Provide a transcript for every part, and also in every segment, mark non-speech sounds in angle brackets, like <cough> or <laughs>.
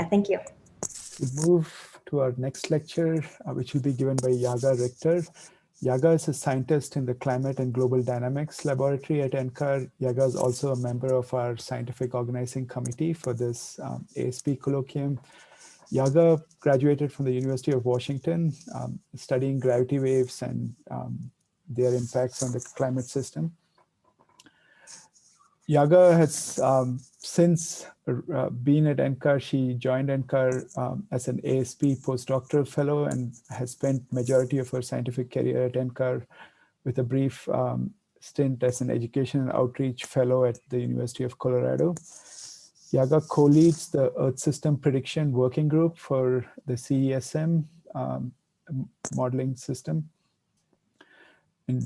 Yeah, thank you. We move to our next lecture, uh, which will be given by Yaga Richter. Yaga is a scientist in the Climate and Global Dynamics Laboratory at NCAR. Yaga is also a member of our scientific organizing committee for this um, ASP colloquium. Yaga graduated from the University of Washington, um, studying gravity waves and um, their impacts on the climate system. Yaga has um, since uh, been at NCAR. She joined NCAR um, as an ASP postdoctoral fellow and has spent majority of her scientific career at NCAR with a brief um, stint as an education and outreach fellow at the University of Colorado. Yaga co-leads the Earth System Prediction Working Group for the CESM um, modeling system. And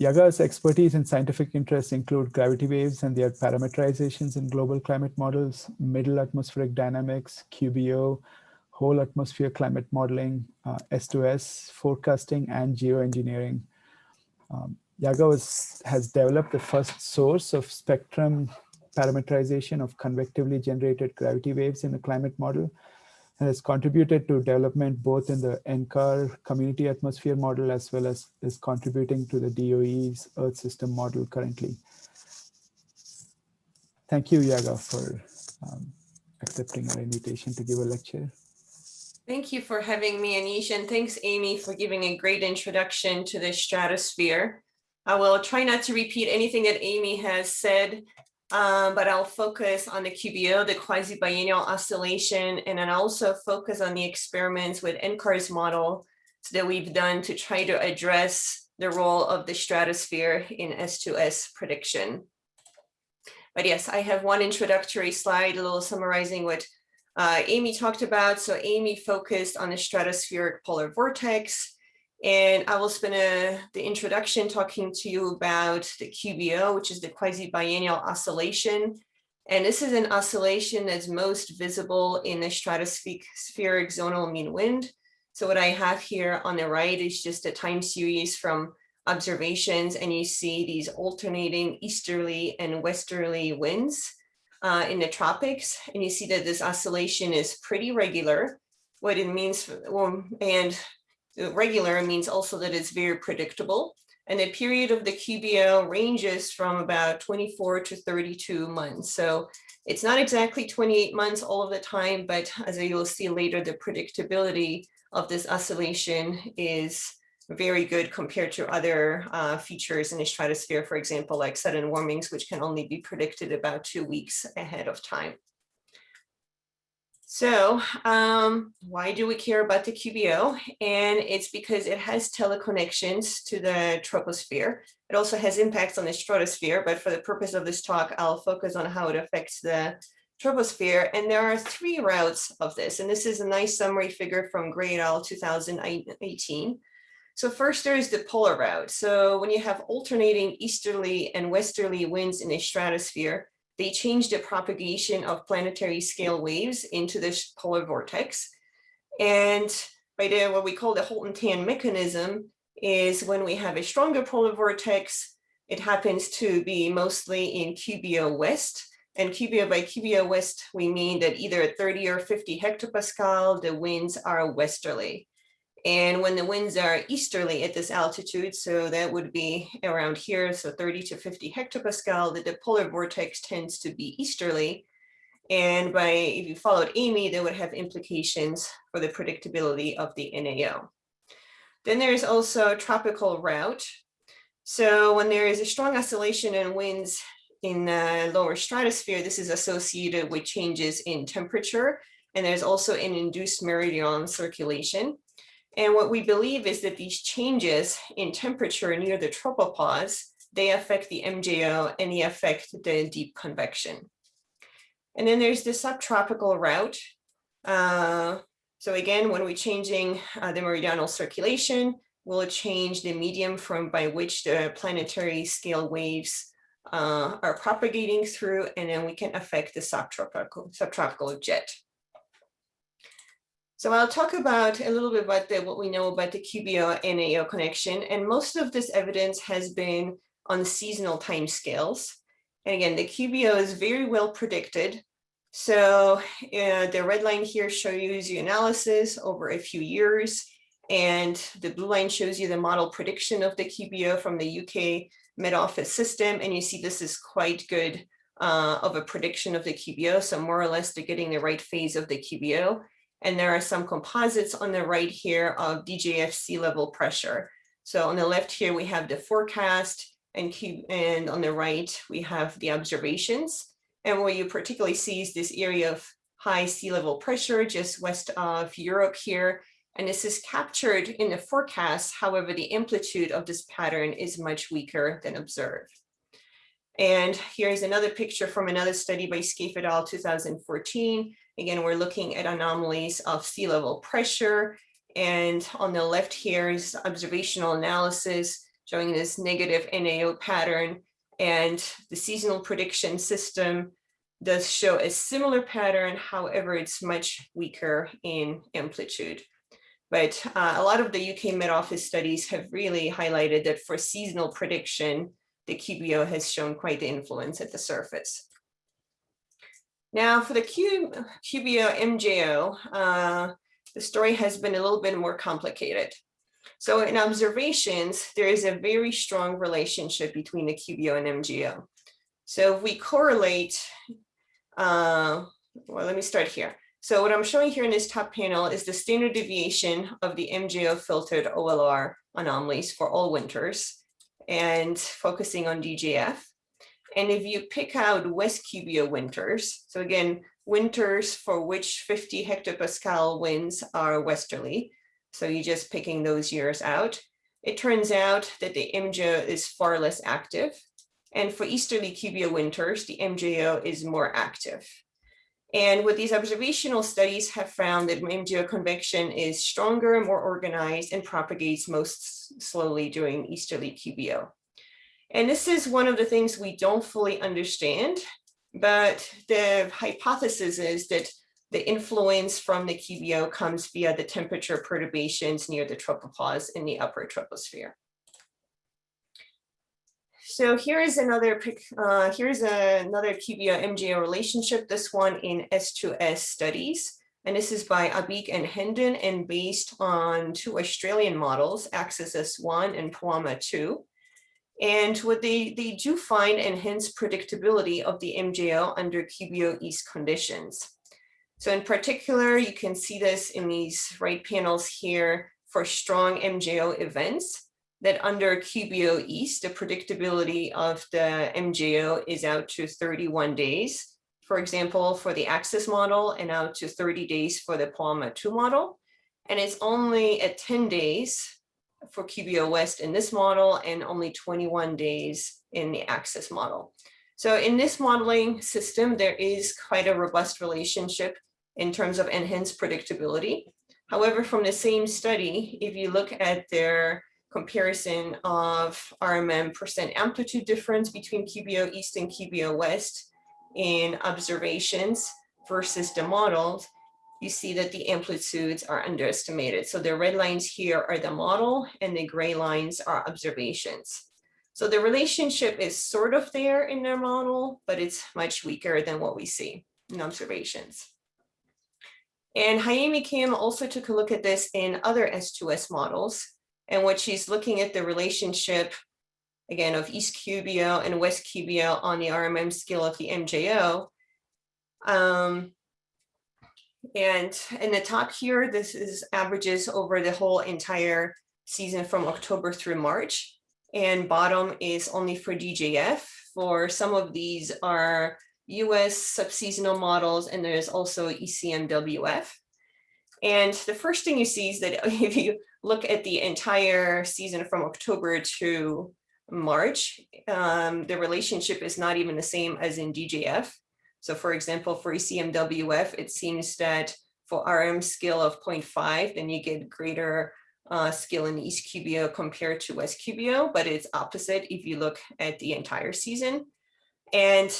Yaga's expertise and scientific interests include gravity waves and their parameterizations in global climate models, middle atmospheric dynamics, QBO, whole atmosphere climate modeling, uh, S2S, forecasting, and geoengineering. Um, Yaga was, has developed the first source of spectrum parameterization of convectively generated gravity waves in a climate model and has contributed to development both in the NCAR community atmosphere model as well as is contributing to the DOE's Earth system model currently. Thank you, Yaga, for um, accepting our invitation to give a lecture. Thank you for having me, Anish, and thanks, Amy, for giving a great introduction to the stratosphere. I will try not to repeat anything that Amy has said, um, but I'll focus on the QBO, the quasi-biennial oscillation, and then also focus on the experiments with NCAR's model that we've done to try to address the role of the stratosphere in S2S prediction. But yes, I have one introductory slide, a little summarizing what uh, Amy talked about. So Amy focused on the stratospheric polar vortex, and I will spend a, the introduction talking to you about the QBO, which is the quasi-biennial oscillation. And this is an oscillation that's most visible in the stratospheric zonal mean wind. So what I have here on the right is just a time series from observations, and you see these alternating easterly and westerly winds uh, in the tropics. And you see that this oscillation is pretty regular. What it means, well, and regular means also that it's very predictable. And the period of the QBO ranges from about 24 to 32 months. So it's not exactly 28 months all of the time, but as you'll see later, the predictability of this oscillation is very good compared to other uh, features in the stratosphere, for example, like sudden warmings, which can only be predicted about two weeks ahead of time. So um, why do we care about the QBO? And it's because it has teleconnections to the troposphere. It also has impacts on the stratosphere, but for the purpose of this talk, I'll focus on how it affects the troposphere. And there are three routes of this. And this is a nice summary figure from Gray et al. 2018. So first there is the polar route. So when you have alternating easterly and westerly winds in the stratosphere, they changed the propagation of planetary scale waves into this polar vortex. And by the what we call the Holton-Tan mechanism is when we have a stronger polar vortex, it happens to be mostly in QBO West. And QBO by QBO West, we mean that either at 30 or 50 hectopascal, the winds are westerly. And when the winds are easterly at this altitude, so that would be around here, so 30 to 50 hectopascal, the polar vortex tends to be easterly. And by if you followed Amy, that would have implications for the predictability of the NAO. Then there's also tropical route. So when there is a strong oscillation in winds in the lower stratosphere, this is associated with changes in temperature. And there's also an induced meridional circulation. And what we believe is that these changes in temperature near the tropopause, they affect the MJO and they affect the deep convection. And then there's the subtropical route. Uh, so again, when we're changing uh, the meridional circulation, we'll change the medium from by which the planetary scale waves uh, are propagating through, and then we can affect the subtropical, subtropical jet. So I'll talk about a little bit about the, what we know about the QBO NAO connection. And most of this evidence has been on seasonal time scales. And again, the QBO is very well predicted So uh, the red line here shows you analysis over a few years. And the blue line shows you the model prediction of the QBO from the UK Met Office system. And you see this is quite good uh, of a prediction of the QBO. So more or less they're getting the right phase of the QBO. And there are some composites on the right here of DJF sea level pressure. So on the left here, we have the forecast and, and on the right, we have the observations. And what you particularly see is this area of high sea level pressure just west of Europe here. And this is captured in the forecast. However, the amplitude of this pattern is much weaker than observed. And here's another picture from another study by Scaife et al. 2014. Again, we're looking at anomalies of sea level pressure. And on the left here is observational analysis showing this negative NAO pattern. And the seasonal prediction system does show a similar pattern. However, it's much weaker in amplitude. But uh, a lot of the UK Met Office studies have really highlighted that for seasonal prediction, the QBO has shown quite the influence at the surface. Now for the Q, QBO MJO, uh, the story has been a little bit more complicated. So in observations, there is a very strong relationship between the QBO and MJO. So if we correlate, uh, well, let me start here. So what I'm showing here in this top panel is the standard deviation of the MJO filtered OLR anomalies for all winters and focusing on DJF. And if you pick out West QBO winters, so again, winters for which 50 hectopascal winds are westerly, so you're just picking those years out, it turns out that the MJO is far less active. And for easterly QBO winters, the MJO is more active. And what these observational studies have found that MJO convection is stronger, more organized, and propagates most slowly during easterly QBO. And this is one of the things we don't fully understand, but the hypothesis is that the influence from the QBO comes via the temperature perturbations near the tropopause in the upper troposphere. So here is another uh, here's another QBO MJO relationship, this one in S2S studies. And this is by Abik and Hendon and based on two Australian models, ACCESS-S1 and POAMA 2. And what they, they do find enhanced predictability of the MJO under QBO East conditions. So in particular, you can see this in these right panels here for strong MJO events that under QBO East, the predictability of the MJO is out to 31 days. For example, for the ACCESS model and out to 30 days for the POAMA 2 model. And it's only at 10 days for QBO West in this model and only 21 days in the ACCESS model. So in this modeling system, there is quite a robust relationship in terms of enhanced predictability. However, from the same study, if you look at their comparison of RMM percent amplitude difference between QBO East and QBO West in observations versus the models, you see that the amplitudes are underestimated. So the red lines here are the model and the gray lines are observations. So the relationship is sort of there in their model, but it's much weaker than what we see in observations. And Hyemi Kim also took a look at this in other S2S models. And what she's looking at the relationship, again, of East QBO and West QBO on the RMM scale of the MJO. Um, and in the top here, this is averages over the whole entire season from October through March. And bottom is only for DJF. For some of these are US subseasonal models, and there's also ECMWF. And the first thing you see is that <laughs> if you look at the entire season from October to March, um, the relationship is not even the same as in DJF. So for example, for ECMWF, it seems that for RM scale of 0.5, then you get greater uh, skill in East QBO compared to West QBO, but it's opposite if you look at the entire season. And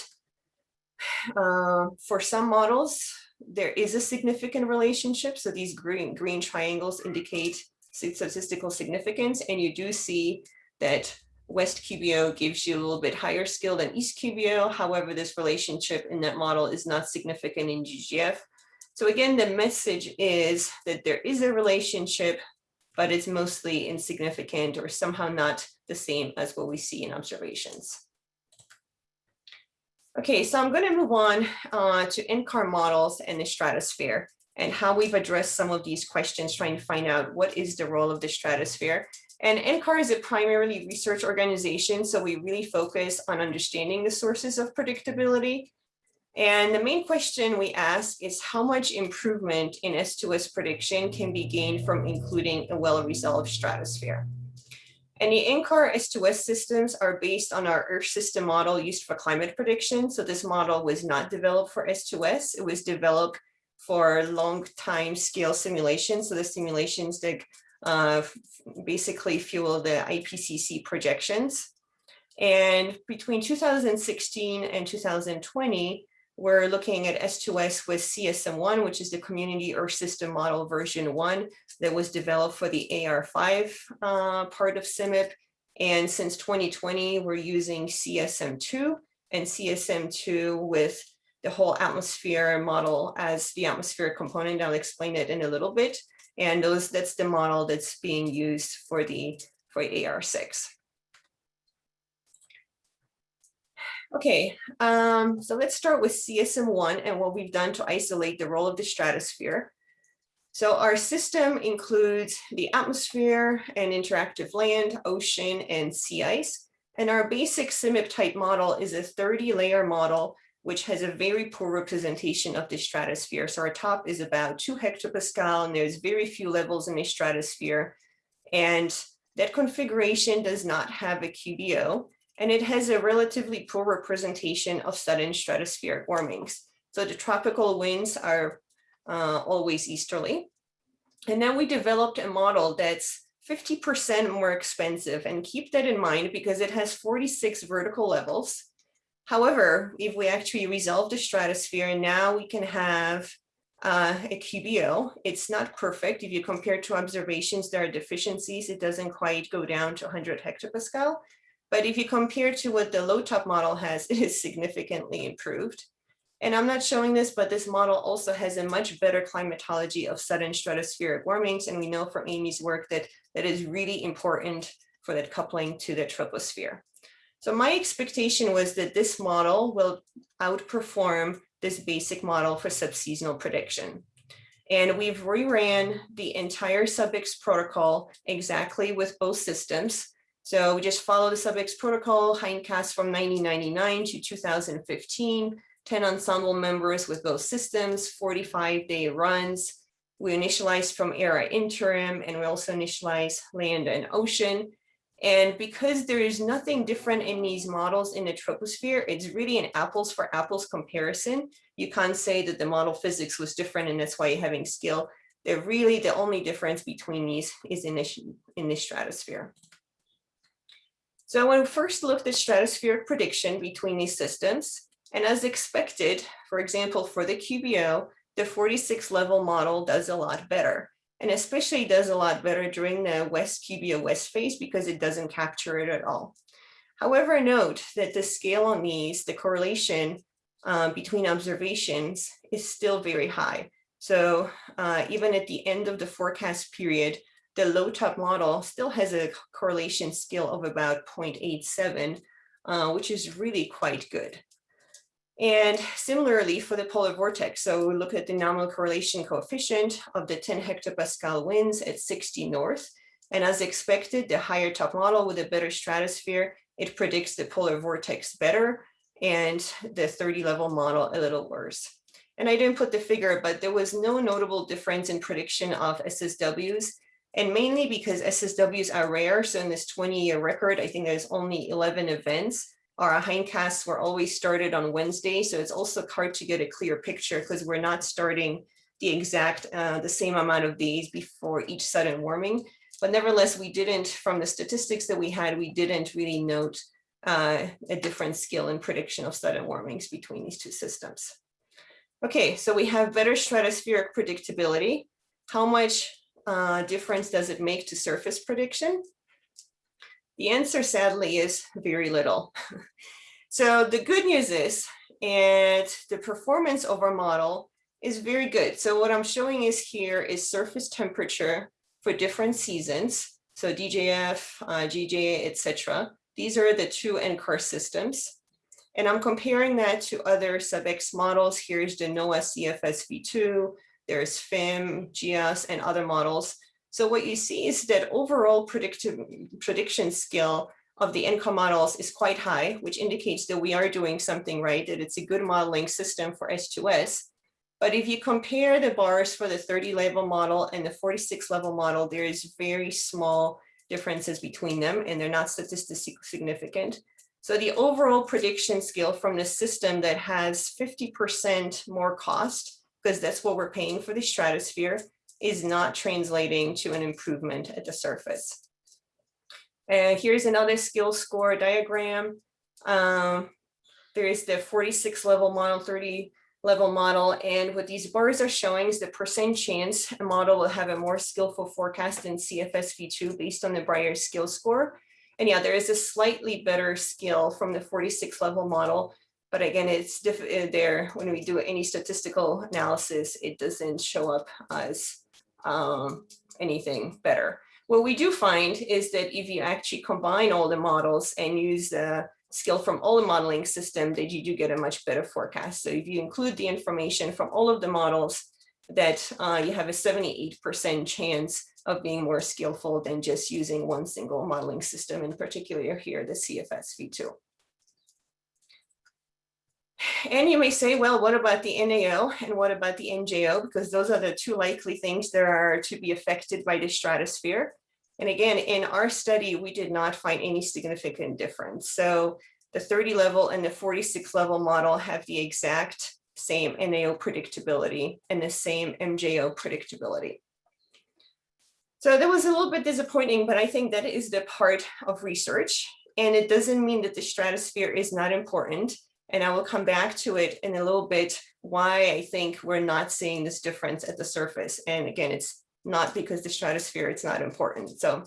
uh, for some models, there is a significant relationship. So these green, green triangles indicate statistical significance. And you do see that West QBO gives you a little bit higher skill than East QBO. However, this relationship in that model is not significant in DJF. So again, the message is that there is a relationship, but it's mostly insignificant or somehow not the same as what we see in observations. Okay, so I'm going to move on uh, to NCAR models and the stratosphere and how we've addressed some of these questions, trying to find out what is the role of the stratosphere. And NCAR is a primarily research organization, so we really focus on understanding the sources of predictability. And the main question we ask is how much improvement in S2S prediction can be gained from including a well-resolved stratosphere. And the NCAR S2S systems are based on our Earth system model used for climate prediction. So this model was not developed for S2S. It was developed for long time scale simulations. So the simulations that basically fuel the IPCC projections. And between 2016 and 2020, we're looking at S2S with CESM1, which is the Community Earth System Model version one that was developed for the AR5 uh, part of CMIP. And since 2020, we're using CESM2 and CESM2 with the whole atmosphere model as the atmosphere component. I'll explain it in a little bit. And those that's the model that's being used for the for AR6. Okay, um, so let's start with CESM1 and what we've done to isolate the role of the stratosphere. So our system includes the atmosphere and interactive land, ocean, and sea ice. And our basic CMIP type model is a 30 layer model, which has a very poor representation of the stratosphere. So our top is about two hectopascal and there's very few levels in the stratosphere. And that configuration does not have a QBO and it has a relatively poor representation of sudden stratospheric warmings. So the tropical winds are uh, always easterly. And then we developed a model that's 50% more expensive and keep that in mind because it has 46 vertical levels. However, if we actually resolve the stratosphere, and now we can have uh, a QBO. It's not perfect. If you compare to observations, there are deficiencies. It doesn't quite go down to 100 hectopascal, but if you compare to what the low top model has, <laughs> it is significantly improved. And I'm not showing this, but this model also has a much better climatology of sudden stratospheric warmings. And we know from Amy's work that that is really important for that coupling to the troposphere. So my expectation was that this model will outperform this basic model for subseasonal prediction. And we've reran the entire SubX protocol exactly with both systems. So we just follow the SubX protocol, hindcast from 1999 to 2015, 10 ensemble members with both systems, 45 day runs. We initialize from ERA interim and we also initialize land and ocean. And because there is nothing different in these models in the troposphere, it's really an apples for apples comparison. You can't say that the model physics was different and that's why you're having skill. They're really the only difference between these is in this, in this stratosphere. So when we first looked at stratospheric prediction between these systems, and as expected, for example, for the QBO, the 46 level model does a lot better and especially does a lot better during the West QBO West phase because it doesn't capture it at all. However, note that the scale on these, the correlation uh, between observations is still very high. So uh, even at the end of the forecast period, the low top model still has a correlation scale of about 0.87, uh, which is really quite good. And similarly for the polar vortex, so we look at the nominal correlation coefficient of the 10 hectopascal winds at 60 north. And as expected, the higher top model with a better stratosphere, it predicts the polar vortex better and the 30 level model a little worse. And I didn't put the figure, but there was no notable difference in prediction of SSWs and mainly because SSWs are rare. So in this 20 year record, I think there's only 11 events. Our hindcasts were always started on Wednesday. So it's also hard to get a clear picture because we're not starting the exact, uh, the same amount of days before each sudden warming. But nevertheless, we didn't, from the statistics that we had, we didn't really note uh, a different skill in prediction of sudden warmings between these two systems. Okay, so we have better stratospheric predictability. How much uh, difference does it make to surface prediction? The answer sadly is very little. <laughs> so the good news is, and the performance of our model is very good. So what I'm showing is here is surface temperature for different seasons. So DJF, uh, GJ, etc. These are the two NCAR systems. And I'm comparing that to other sub-X models. Here's the NOAA CFS v2, there's FIM, GEOS, and other models. So what you see is that overall predictive prediction skill of the NCAR models is quite high, which indicates that we are doing something right, that it's a good modeling system for S2S. But if you compare the bars for the 30 level model and the 46 level model, there is very small differences between them and they're not statistically significant. So the overall prediction skill from the system that has 50% more cost, because that's what we're paying for the stratosphere, is not translating to an improvement at the surface. And here's another skill score diagram. Um, there is the 46 level model, 30 level model. And what these bars are showing is the percent chance a model will have a more skillful forecast than CFSV2 based on the Brier skill score. And yeah, there is a slightly better skill from the 46 level model. But again, it's uh, there when we do any statistical analysis, it doesn't show up as um, anything better. What we do find is that if you actually combine all the models and use the skill from all the modeling system that you do get a much better forecast. So if you include the information from all of the models that uh, you have a 78% chance of being more skillful than just using one single modeling system, in particular here, the CFS v2. And you may say, well, what about the NAO and what about the MJO? Because those are the two likely things that are to be affected by the stratosphere. And again, in our study, we did not find any significant difference. So the 30 level and the 46 level model have the exact same NAO predictability and the same MJO predictability. So that was a little bit disappointing, but I think that is the part of research. And it doesn't mean that the stratosphere is not important. And I will come back to it in a little bit, why I think we're not seeing this difference at the surface. And again, it's not because the stratosphere it's not important. So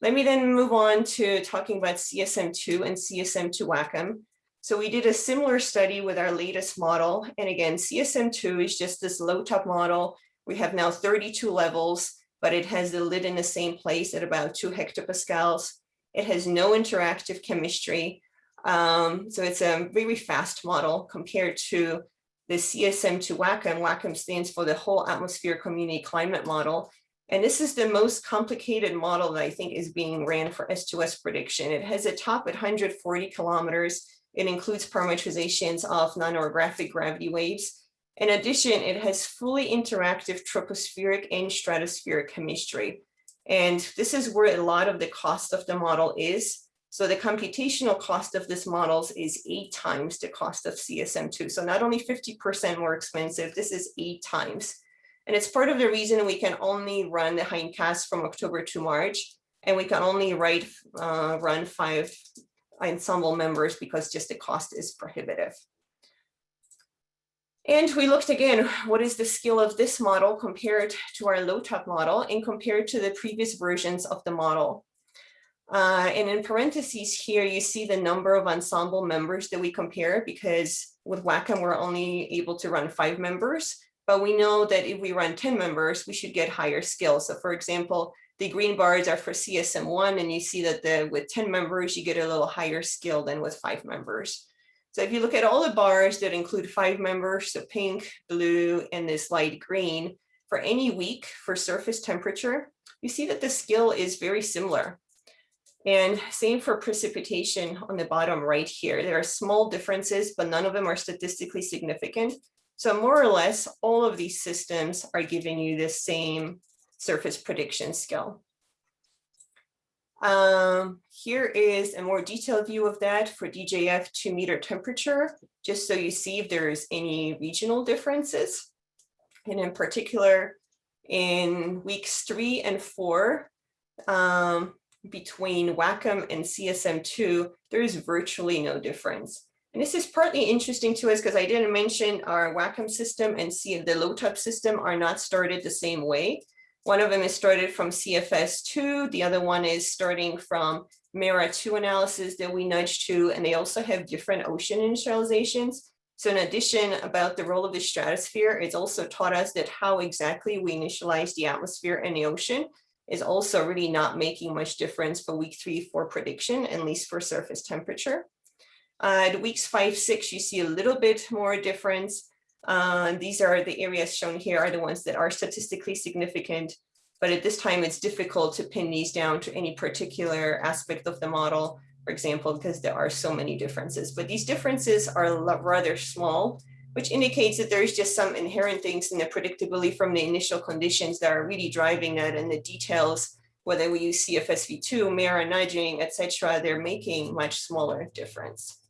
let me then move on to talking about CESM2 and CESM2 WACCM. So we did a similar study with our latest model. And again, CESM2 is just this low top model. We have now 32 levels, but it has the lid in the same place at about two hectopascals. It has no interactive chemistry. Um, so it's a very fast model compared to the CESM2 WACCM. WACCM stands for the whole atmosphere community climate model. And this is the most complicated model that I think is being ran for S2S prediction. It has a top at 140 kilometers. It includes parametrizations of non-orographic gravity waves. In addition, it has fully interactive tropospheric and stratospheric chemistry. And this is where a lot of the cost of the model is. So the computational cost of this models is eight times the cost of CESM2. So not only 50% more expensive, this is eight times. And it's part of the reason we can only run the hindcast from October to March, and we can only write, uh, run five ensemble members because just the cost is prohibitive. And we looked again, what is the skill of this model compared to our low top model and compared to the previous versions of the model. Uh, and in parentheses here, you see the number of ensemble members that we compare because with WACCM, we're only able to run five members, but we know that if we run 10 members, we should get higher skills. So for example, the green bars are for CESM1 and you see that the with 10 members, you get a little higher skill than with five members. So if you look at all the bars that include five members, so pink, blue, and this light green, for any week for surface temperature, you see that the skill is very similar. And same for precipitation on the bottom right here. There are small differences, but none of them are statistically significant. So more or less, all of these systems are giving you the same surface prediction skill. Um, here is a more detailed view of that for DJF two meter temperature, just so you see if there's any regional differences. And in particular, in weeks three and four, um, between WACCM and CESM2, there is virtually no difference. And this is partly interesting to us because I didn't mention our WACCM system and see the low top system are not started the same way. One of them is started from CFS2. The other one is starting from MERRA2 analysis that we nudged to, and they also have different ocean initializations. So in addition about the role of the stratosphere, it's also taught us that how exactly we initialize the atmosphere and the ocean is also really not making much difference for week three for prediction, at least for surface temperature. Uh, at weeks five, six, you see a little bit more difference. Uh, these are the areas shown here are the ones that are statistically significant, but at this time it's difficult to pin these down to any particular aspect of the model, for example, because there are so many differences, but these differences are rather small, which indicates that there's just some inherent things in the predictability from the initial conditions that are really driving that and the details, whether we use CFSV2, MERRA nudging, etc., they're making much smaller difference.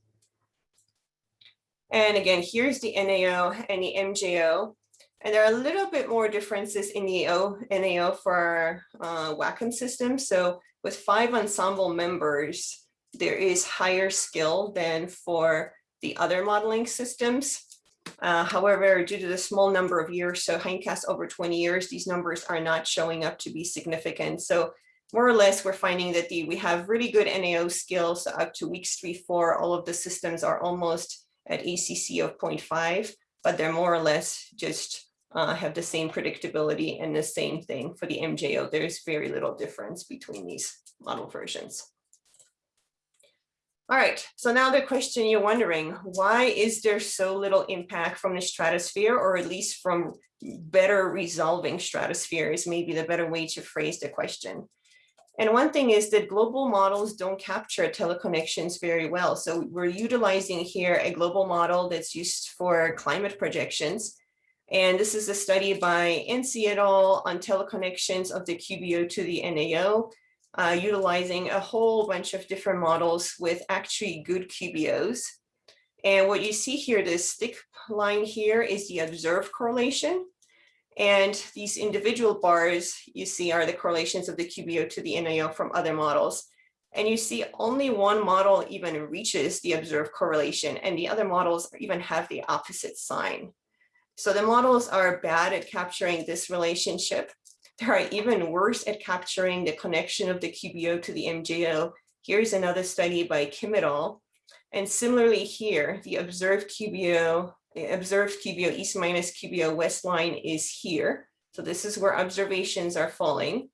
And again, here's the NAO and the MJO. And there are a little bit more differences in the o, NAO for our uh, system. So with five ensemble members, there is higher skill than for the other modeling systems. Uh, however, due to the small number of years, so hindcast over 20 years, these numbers are not showing up to be significant. So more or less, we're finding that the we have really good NAO skills up to weeks three, four. All of the systems are almost at ACC of 0.5, but they're more or less just uh, have the same predictability and the same thing for the MJO. There's very little difference between these model versions. All right, so now the question you're wondering, why is there so little impact from the stratosphere or at least from better resolving stratosphere is maybe the better way to phrase the question. And one thing is that global models don't capture teleconnections very well. So we're utilizing here a global model that's used for climate projections. And this is a study by Anstey et al. on teleconnections of the QBO to the NAO, uh, utilizing a whole bunch of different models with actually good QBOs. And what you see here, this thick line here is the observed correlation. And these individual bars you see are the correlations of the QBO to the NAO from other models. And you see only one model even reaches the observed correlation and the other models even have the opposite sign. So the models are bad at capturing this relationship. They are even worse at capturing the connection of the QBO to the MJO. Here's another study by Kim et al. And similarly here, the observed QBO the observed QBO east minus QBO west line is here. So this is where observations are falling.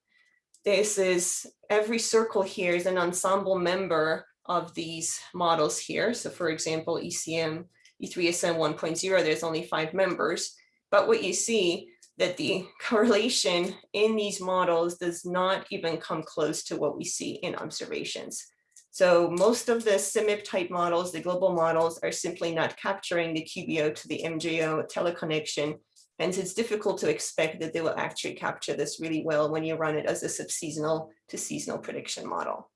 This is every circle here is an ensemble member of these models here. So for example, ECM, E3SM 1.0, there's only five members. But what you see that the correlation in these models does not even come close to what we see in observations. So most of the CMIP type models, the global models are simply not capturing the QBO to the MJO teleconnection. Hence it's difficult to expect that they will actually capture this really well when you run it as a subseasonal to seasonal prediction model.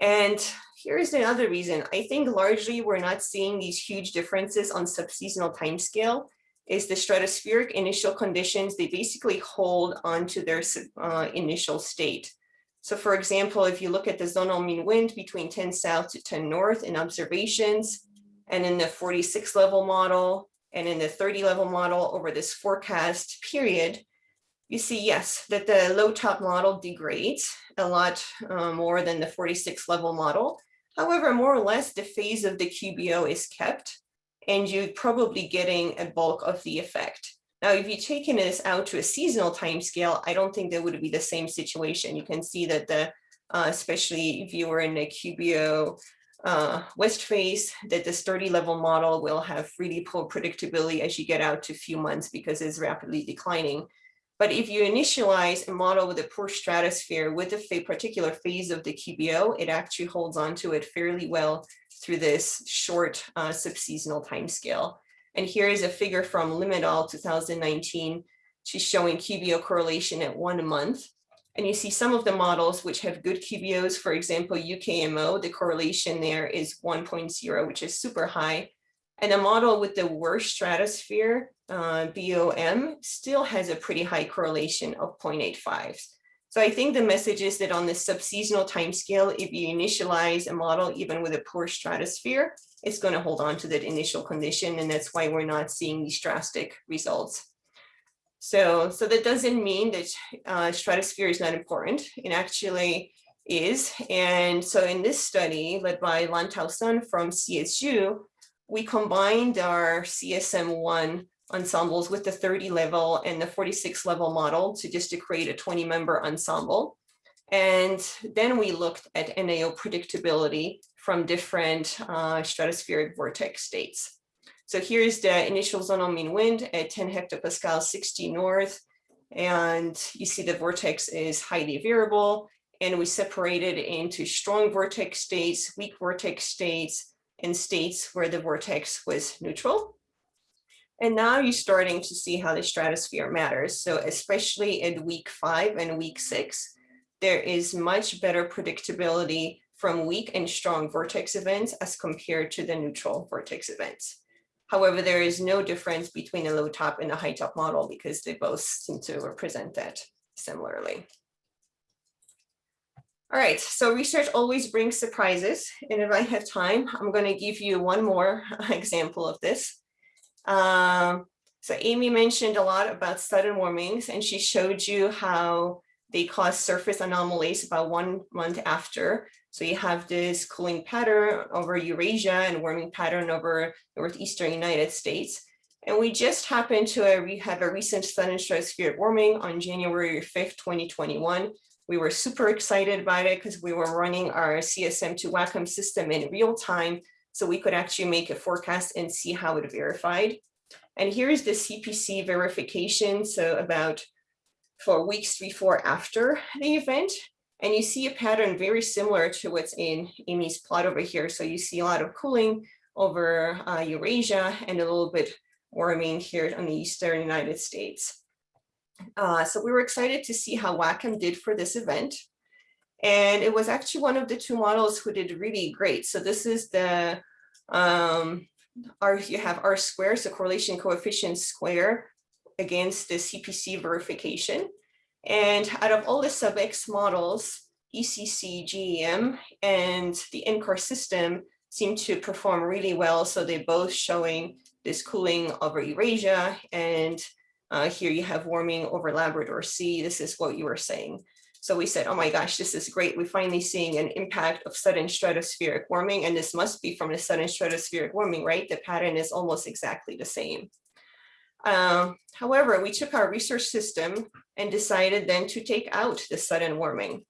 And here's another reason. I think largely we're not seeing these huge differences on subseasonal timescale is the stratospheric initial conditions, they basically hold on to their uh, initial state. So for example, if you look at the zonal mean wind between 10 south to 10 north in observations, and in the 46 level model, and in the 30 level model over this forecast period, you see, yes, that the low top model degrades a lot uh, more than the 46 level model. However, more or less the phase of the QBO is kept and you're probably getting a bulk of the effect. Now, if you're taking this out to a seasonal time scale, I don't think there would be the same situation. You can see that the, uh, especially if you were in a QBO uh, west phase, that this 30 level model will have really poor predictability as you get out to a few months because it's rapidly declining. But if you initialize a model with a poor stratosphere with a particular phase of the QBO, it actually holds on to it fairly well through this short uh, subseasonal timescale. And here is a figure from Lim et al. 2019. She's showing QBO correlation at one month. And you see some of the models which have good QBOs, for example, UKMO, the correlation there is 1.0, which is super high. And a model with the worst stratosphere, uh, BOM, still has a pretty high correlation of 0.85. So I think the message is that on the subseasonal timescale, if you initialize a model, even with a poor stratosphere, it's going to hold on to that initial condition. And that's why we're not seeing these drastic results. So, so that doesn't mean that uh, stratosphere is not important. It actually is. And so in this study led by Lantao Sun from CSU, we combined our CESM1 ensembles with the 30 level and the 46 level model to just to create a 20 member ensemble. And then we looked at NAO predictability from different uh, stratospheric vortex states. So here's the initial zonal mean wind at 10 hectopascal 60 north. And you see the vortex is highly variable. And we separated into strong vortex states, weak vortex states, and states where the vortex was neutral. And now you're starting to see how the stratosphere matters. So especially in week five and week six, there is much better predictability from weak and strong vortex events as compared to the neutral vortex events. However, there is no difference between the low top and the high top model because they both seem to represent that similarly. All right, so research always brings surprises. And if I have time, I'm going to give you one more <laughs> example of this. Um, so Amy mentioned a lot about sudden warmings, and she showed you how they cause surface anomalies about one month after. So you have this cooling pattern over Eurasia and warming pattern over northeastern United States. And we just happened to we have a recent sudden stratospheric warming on January 5th, 2021. We were super excited about it because we were running our CESM2 WACCM system in real time. So we could actually make a forecast and see how it verified. And here's the CPC verification. So about for weeks three, four after the event. And you see a pattern very similar to what's in Amy's plot over here. So you see a lot of cooling over uh, Eurasia and a little bit warming here on the eastern United States. Uh, so we were excited to see how WACCM did for this event. And it was actually one of the two models who did really great. So this is the, um, R, you have R square, so correlation coefficient square against the CPC verification. And out of all the sub-X models, ECC, GEM, and the NCAR system seem to perform really well. So they're both showing this cooling over Eurasia and uh, here you have warming over Labrador Sea. This is what you were saying. So we said, oh my gosh, this is great. We're finally seeing an impact of sudden stratospheric warming, and this must be from the sudden stratospheric warming, right? The pattern is almost exactly the same. Um, however, we took our research system and decided then to take out the sudden warming.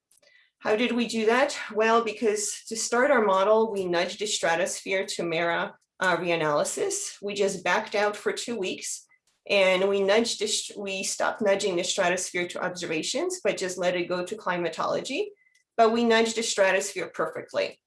How did we do that? Well, because to start our model, we nudged the stratosphere to MERRA uh, reanalysis. We just backed out for two weeks and we nudged, we stopped nudging the stratosphere to observations, but just let it go to climatology. But we nudged the stratosphere perfectly.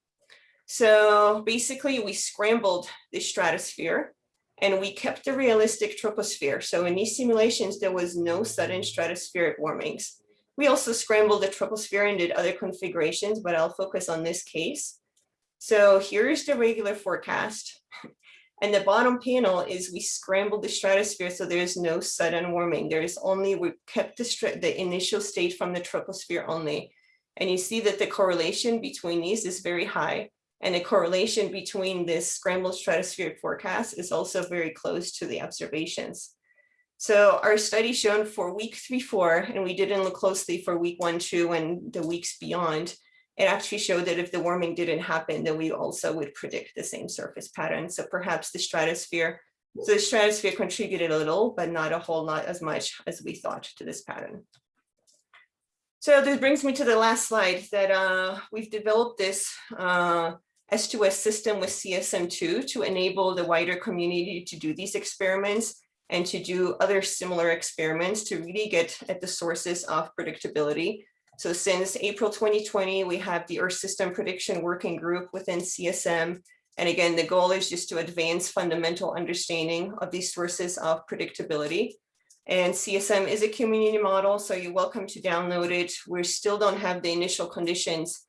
So basically we scrambled the stratosphere and we kept the realistic troposphere. So in these simulations, there was no sudden stratospheric warmings. We also scrambled the troposphere and did other configurations, but I'll focus on this case. So here's the regular forecast. And the bottom panel is we scrambled the stratosphere so there's no sudden warming. There's only, we kept the, the initial state from the troposphere only. And you see that the correlation between these is very high. And the correlation between this scrambled stratospheric forecast is also very close to the observations. So our study shown for week three, four, and we didn't look closely for week one, two, and the weeks beyond, it actually showed that if the warming didn't happen, then we also would predict the same surface pattern. So perhaps the stratosphere, so the stratosphere contributed a little, but not a whole lot as much as we thought to this pattern. So this brings me to the last slide that uh, we've developed this uh, S2S system with CESM2 to enable the wider community to do these experiments and to do other similar experiments to really get at the sources of predictability so since April 2020, we have the Earth System Prediction Working Group within CESM. And again, the goal is just to advance fundamental understanding of these sources of predictability. And CESM is a community model, so you're welcome to download it. We still don't have the initial conditions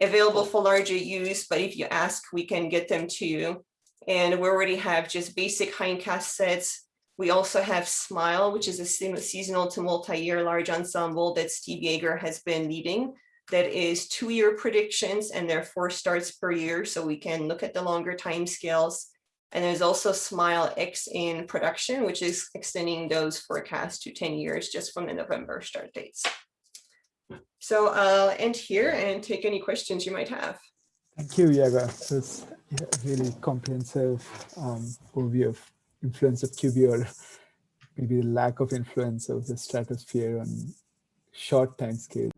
available for larger use, but if you ask, we can get them to you. And we already have just basic hindcast sets we also have SMYLE, which is a seasonal to multi-year large ensemble that Steve Yeager has been leading. That is two-year predictions and there are four starts per year, so we can look at the longer time scales. And there's also SMYLE X in production, which is extending those forecasts to 10 years just from the November start dates. So I'll end here and take any questions you might have. Thank you, Yaga. That's a really comprehensive um, overview of influence of QBO or maybe the lack of influence of the stratosphere on short time scale.